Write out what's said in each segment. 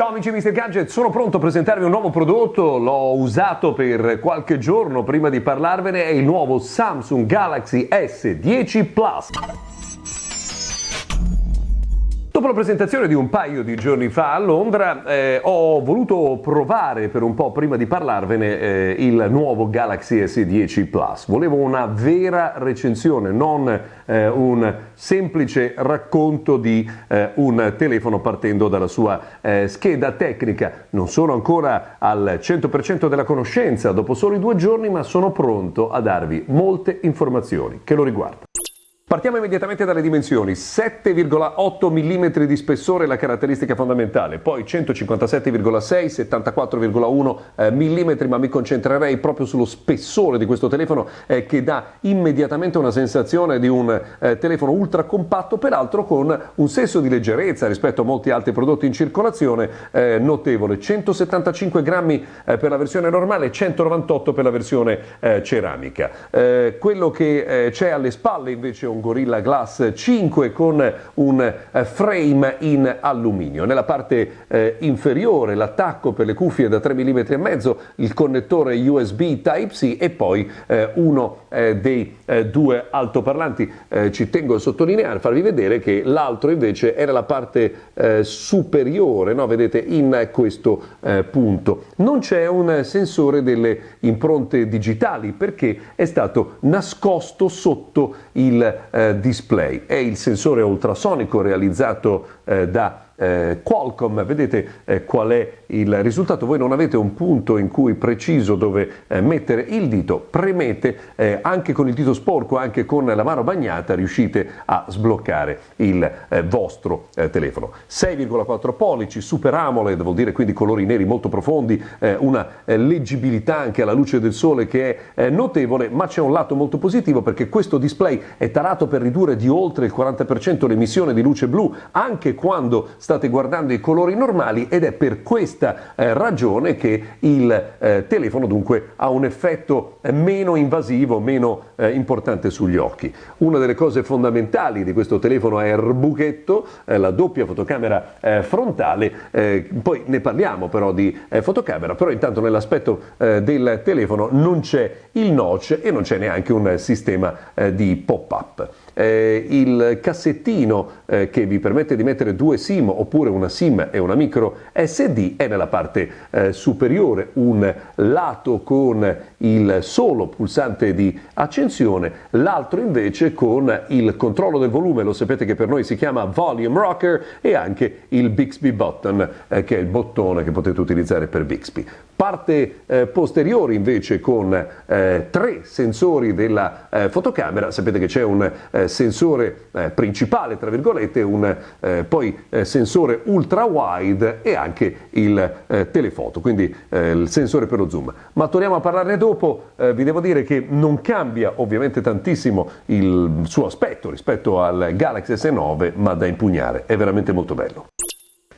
Ciao amici di Mr. Gadget, sono pronto a presentarvi un nuovo prodotto, l'ho usato per qualche giorno prima di parlarvene, è il nuovo Samsung Galaxy S10 Plus. Dopo la presentazione di un paio di giorni fa a Londra eh, ho voluto provare per un po' prima di parlarvene eh, il nuovo Galaxy S10 Plus. Volevo una vera recensione, non eh, un semplice racconto di eh, un telefono partendo dalla sua eh, scheda tecnica. Non sono ancora al 100% della conoscenza dopo soli due giorni, ma sono pronto a darvi molte informazioni che lo riguardano. Partiamo immediatamente dalle dimensioni, 7,8 mm di spessore è la caratteristica fondamentale, poi 157,6, 74,1 mm, ma mi concentrerei proprio sullo spessore di questo telefono eh, che dà immediatamente una sensazione di un eh, telefono ultra compatto, peraltro con un senso di leggerezza rispetto a molti altri prodotti in circolazione eh, notevole, 175 grammi eh, per la versione normale, 198 per la versione eh, ceramica. Eh, quello che c'è alle spalle invece è un Gorilla Glass 5 con un eh, frame in alluminio. Nella parte eh, inferiore l'attacco per le cuffie da 3 mm e mezzo, il connettore USB Type-C e poi eh, uno eh, dei eh, due altoparlanti. Eh, ci tengo a sottolineare, farvi vedere che l'altro invece è nella parte superiore, no? vedete in questo punto. Non c'è un sensore delle impronte digitali perché è stato nascosto sotto il display. È il sensore ultrasonico realizzato eh, da eh, Qualcomm, vedete eh, qual è il risultato, voi non avete un punto in cui preciso dove eh, mettere il dito, premete eh, anche con il dito sporco, anche con la mano bagnata, riuscite a sbloccare il eh, vostro eh, telefono. 6,4 pollici, Super AMOLED, vuol dire quindi colori neri molto profondi, una leggibilità anche alla luce del sole che è notevole, ma c'è un lato molto positivo perché questo display è tarato per ridurre di oltre il 40% l'emissione di luce blu anche quando state guardando i colori normali ed è per questa eh, ragione che il eh, telefono dunque ha un effetto eh, meno invasivo, meno eh, importante sugli occhi. Una delle cose fondamentali di questo telefono è il buchetto, eh, la doppia fotocamera eh, frontale, poi ne parliamo però di fotocamera, però intanto nell'aspetto del telefono non c'è il notch e non c'è neanche un sistema di pop-up eh, il cassettino eh, che vi permette di mettere due SIM oppure una SIM e una micro SD è nella parte eh, superiore, un lato con il solo pulsante di accensione, l'altro invece con il controllo del volume, lo sapete che per noi si chiama Volume Rocker e anche il Bixby Button eh, che è il bottone che potete utilizzare per Bixby. Parte eh, posteriore invece con eh, tre sensori della eh, fotocamera, sapete che c'è un eh, sensore eh, principale, tra virgolette, un poi sensore ultra wide e anche il telefoto, quindi il sensore per lo zoom. Ma torniamo a parlarne dopo, vi devo dire che non cambia ovviamente tantissimo il suo aspetto rispetto al Galaxy S9, ma da impugnare, è veramente molto bello.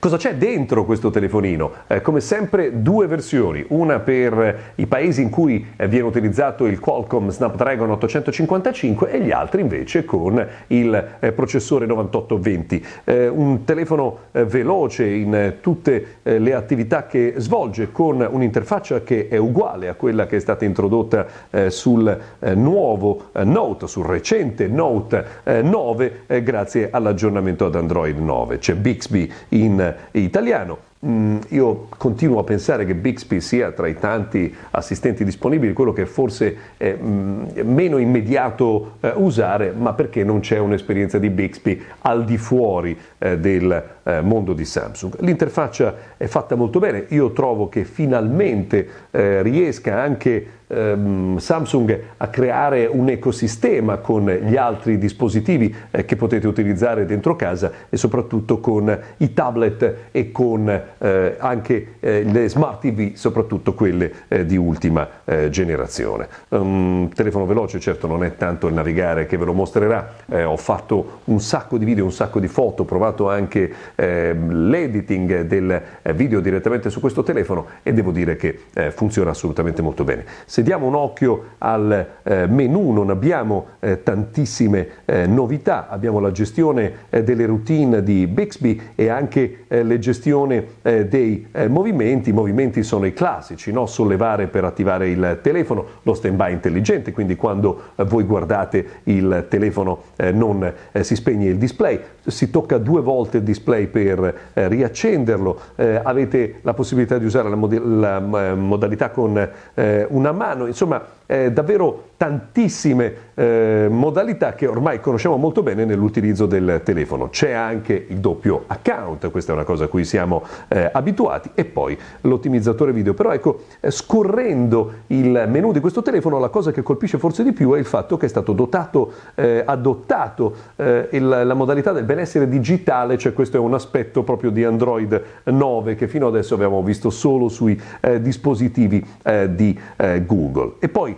Cosa c'è dentro questo telefonino? Eh, come sempre due versioni, una per i paesi in cui eh, viene utilizzato il Qualcomm Snapdragon 855 e gli altri invece con il eh, processore 9820. Eh, un telefono eh, veloce in tutte eh, le attività che svolge con un'interfaccia che è uguale a quella che è stata introdotta sul nuovo Note, sul recente Note 9 grazie all'aggiornamento ad Android 9. C'è Bixby in italiano. Mm, io continuo a pensare che Bixby sia tra i tanti assistenti disponibili quello che forse è mm, meno immediato eh, usare, ma perché non c'è un'esperienza di Bixby al di fuori eh, del eh, mondo di Samsung. L'interfaccia è fatta molto bene, io trovo che finalmente eh, riesca anche ehm, Samsung a creare un ecosistema con gli altri dispositivi eh, che potete utilizzare dentro casa e soprattutto con i tablet e con eh, anche eh, le smart TV, soprattutto quelle di ultima generazione. Un telefono veloce certo non è tanto il navigare che ve lo mostrerà, ho fatto un sacco di video, un sacco di foto, ho provato anche eh, l'editing del video direttamente su questo telefono e devo dire che funziona assolutamente molto bene. Se diamo un occhio al eh, menu non abbiamo eh, tantissime novità, abbiamo la gestione delle routine di Bixby e anche le gestione dei movimenti, i movimenti sono i classici, no? sollevare per attivare il telefono, lo stand by intelligente, quindi quando voi guardate il telefono non si spegne il display, si tocca due volte il display per eh, riaccenderlo, eh, avete la possibilità di usare la, mod- la eh, modalità con eh, una mano, insomma eh, davvero tantissime eh, modalità che ormai conosciamo molto bene nell'utilizzo del telefono. C'è anche il doppio account, questa è una cosa a cui siamo eh, abituati, e poi l'ottimizzatore video. Però ecco, eh, scorrendo il menu di questo telefono, la cosa che colpisce forse di più è il fatto che è stato dotato, eh, adottato eh, il, la modalità del benessere digitale, cioè questo è un aspetto proprio di Android 9 che fino adesso abbiamo visto solo sui dispositivi di Google. E poi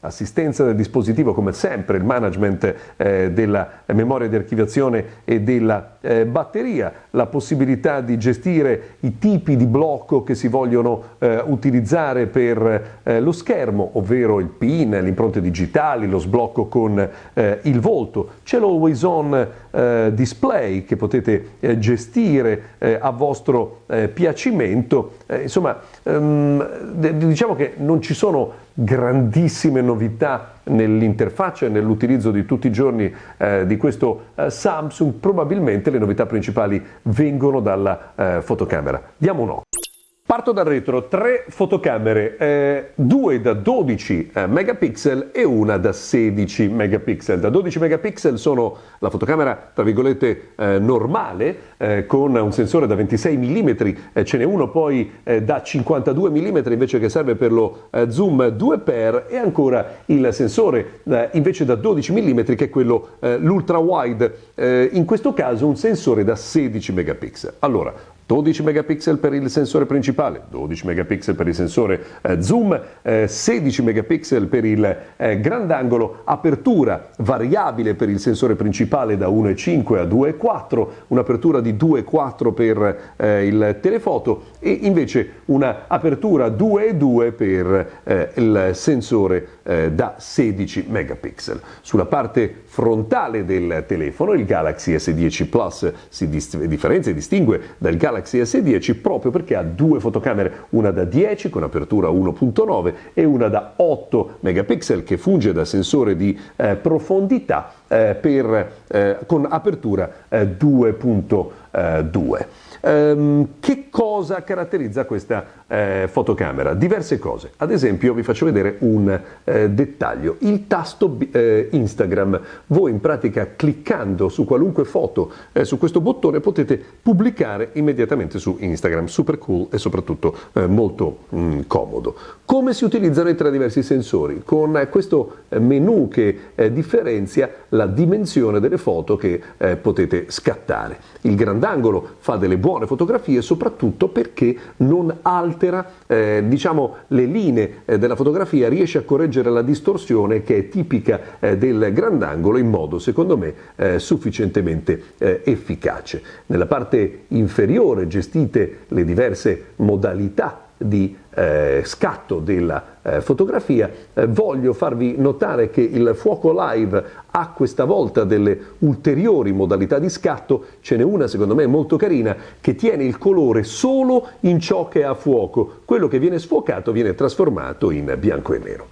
assistenza del dispositivo come sempre, il management eh, della memoria di archiviazione e della eh, batteria, la possibilità di gestire i tipi di blocco che si vogliono eh, utilizzare per eh, lo schermo, ovvero il PIN, le impronte digitali, lo sblocco con eh, il volto. C'è l'Always On eh, Display che potete gestire a vostro piacimento. insomma, ehm, diciamo che non ci sono grandissime novità nell'interfaccia e nell'utilizzo di tutti i giorni eh, di questo eh, Samsung, probabilmente le novità principali vengono dalla eh, fotocamera. Diamo un occhio. Parto dal retro, tre fotocamere, eh, due da 12 eh, megapixel e una da 16 megapixel. Da 12 megapixel sono la fotocamera tra virgolette eh, normale eh, con un sensore da 26 mm, eh, ce n'è uno poi eh, da 52 mm invece che serve per lo zoom 2x e ancora il sensore invece da 12 mm che è quello l'ultra wide, in questo caso un sensore da 16 megapixel. Allora, 12 megapixel per il sensore principale, 12 megapixel per il sensore eh, zoom, eh, 16 megapixel per il eh, grandangolo, apertura variabile per il sensore principale da 1,5 a 2,4, un'apertura di 2,4 per eh, il telefoto e invece un'apertura 2,2 per eh, il sensore eh, da 16 megapixel. Sulla parte frontale del telefono il Galaxy S10 Plus si differenzia e distingue dal Galaxy Galaxy S10 proprio perché ha due fotocamere, una da 10 con apertura 1.9 e una da 8 megapixel che funge da sensore di eh, profondità eh, per, eh, con apertura 2.2. Eh, ehm, che cosa caratterizza questa eh, fotocamera? Diverse cose. Ad esempio vi faccio vedere un eh, dettaglio. Il tasto eh, Instagram. Voi in pratica cliccando su qualunque foto eh, su questo bottone potete pubblicare immediatamente su Instagram. Super cool e soprattutto eh, molto mh, mm, comodo. Come si utilizzano i tre diversi sensori? Con eh, questo menu che differenzia la dimensione delle foto che potete scattare. Il grandangolo fa delle buone fotografie soprattutto perché non altera eh, diciamo, le linee eh, della fotografia, riesce a correggere la distorsione che è tipica eh, del grandangolo in modo, secondo me, eh, sufficientemente eh, efficace. Nella parte inferiore gestite le diverse modalità di eh, scatto della fotografia, eh, voglio farvi notare che il fuoco live ha questa volta delle ulteriori modalità di scatto, ce n'è una secondo me molto carina che tiene il colore solo in ciò che è a fuoco, quello che viene sfuocato viene trasformato in bianco e nero.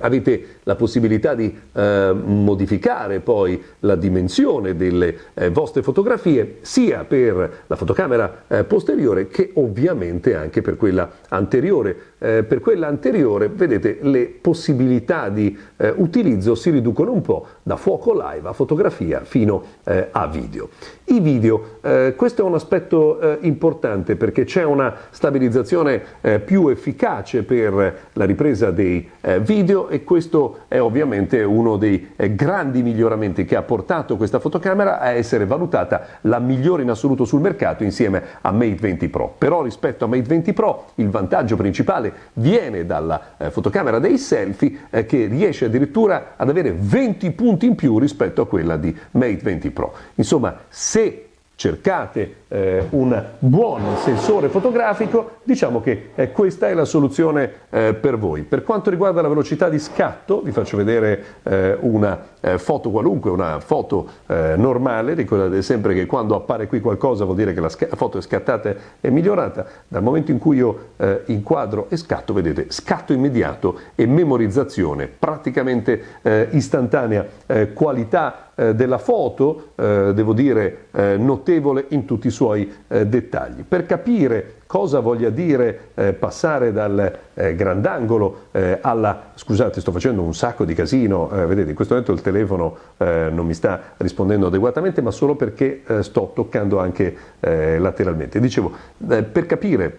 Avete la possibilità di eh, modificare poi la dimensione delle eh, vostre fotografie sia per la fotocamera eh, posteriore che ovviamente anche per quella anteriore. Eh, per quella anteriore, vedete, le possibilità di eh, utilizzo si riducono un po' da fuoco live a fotografia fino eh, a video. I video, questo è un aspetto importante perché c'è una stabilizzazione più efficace per la ripresa dei video e questo è ovviamente uno dei eh, grandi miglioramenti che ha portato questa fotocamera a essere valutata la migliore in assoluto sul mercato insieme a Mate 20 Pro. Però rispetto a Mate 20 Pro il vantaggio principale viene dalla eh, fotocamera dei selfie eh, che riesce addirittura ad avere 20 punti in più rispetto a quella di Mate 20 Pro. Insomma, se cercate eh, un buon sensore fotografico, diciamo che eh, questa è la soluzione eh, per voi. Per quanto riguarda la velocità di scatto, vi faccio vedere eh, una eh, foto qualunque, una foto eh, normale, ricordate sempre che quando appare qui qualcosa vuol dire che la foto è scattata e migliorata, dal momento in cui io inquadro e scatto, vedete, scatto immediato e memorizzazione praticamente istantanea, qualità eh, della foto, eh, devo dire, eh, notevole in tutti i suoi eh, dettagli. Per capire cosa voglia dire eh, passare dal eh, grandangolo alla... scusate, sto facendo un sacco di casino, vedete, in questo momento il telefono non mi sta rispondendo adeguatamente, ma solo perché sto toccando anche lateralmente. Dicevo, per capire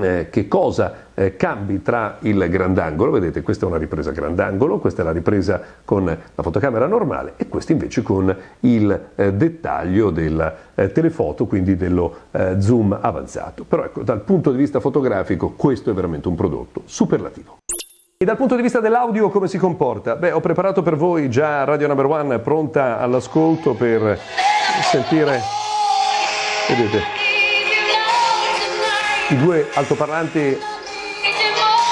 eh, che cosa eh, cambi tra il grandangolo, vedete questa è una ripresa grandangolo, questa è la ripresa con la fotocamera normale e questa invece con il eh, dettaglio del telefoto, quindi dello zoom avanzato. Però ecco, dal punto di vista fotografico questo è veramente un prodotto superlativo. E dal punto di vista dell'audio come si comporta? Beh, ho preparato per voi già Radio Number One pronta all'ascolto per sentire, vedete, i due altoparlanti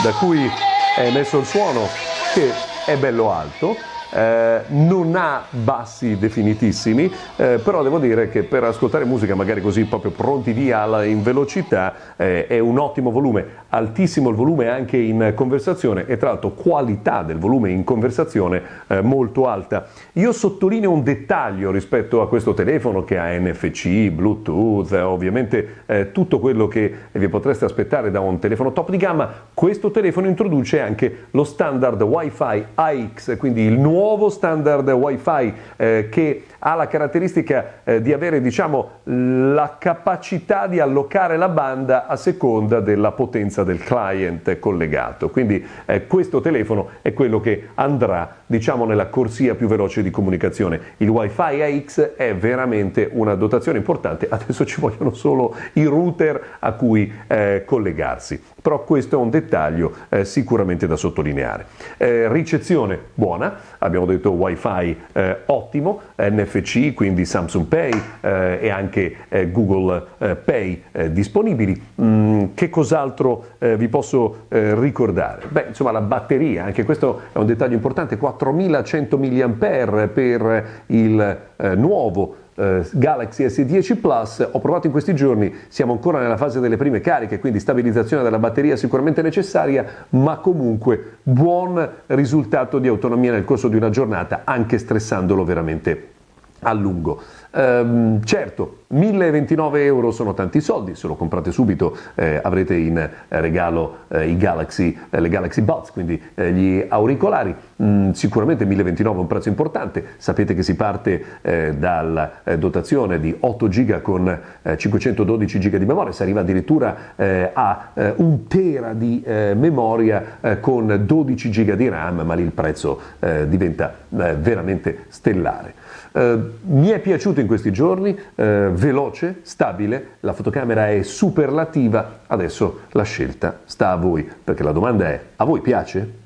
da cui è emesso il suono che è bello alto eh, non ha bassi definitissimi, eh, però devo dire che per ascoltare musica magari così proprio pronti via in velocità eh, è un ottimo volume, altissimo il volume anche in conversazione e tra l'altro qualità del volume in conversazione eh, molto alta. Io sottolineo un dettaglio rispetto a questo telefono che ha NFC, Bluetooth, ovviamente eh, tutto quello che vi potreste aspettare da un telefono top di gamma, questo telefono introduce anche lo standard Wi-Fi AX, quindi il nuovo nuovo standard Wi-Fi eh, che ha la caratteristica eh, di avere diciamo, la capacità di allocare la banda a seconda della potenza del client collegato. Quindi eh, questo telefono è quello che andrà diciamo, nella corsia più veloce di comunicazione. Il Wi-Fi AX è veramente una dotazione importante, adesso ci vogliono solo i router a cui eh, collegarsi però questo è un dettaglio eh, sicuramente da sottolineare. Eh, ricezione buona, abbiamo detto wifi eh, ottimo, NFC, quindi Samsung Pay eh, e anche eh, Google eh, Pay disponibili. Mm, che cos'altro vi posso ricordare? Beh, insomma la batteria, anche questo è un dettaglio importante, 4100 mAh per il nuovo eh, Galaxy S10 Plus, ho provato in questi giorni, siamo ancora nella fase delle prime cariche, quindi stabilizzazione della batteria sicuramente necessaria, ma comunque buon risultato di autonomia nel corso di una giornata, anche stressandolo veramente a lungo. Ehm, certo, 1029 euro sono tanti soldi, se lo comprate subito eh, avrete in regalo eh, Galaxy, eh, le Galaxy Buds, quindi eh, gli auricolari. Mm, sicuramente 1029 è un prezzo importante, sapete che si parte eh, dalla eh, dotazione di 8 GB con 512 GB di memoria, si arriva addirittura a un tera di memoria con 12 GB di RAM, ma lì il prezzo diventa veramente stellare. Mi è piaciuto in questi giorni, eh, veloce, stabile, la fotocamera è superlativa, adesso la scelta sta a voi, perché la domanda è, a voi piace?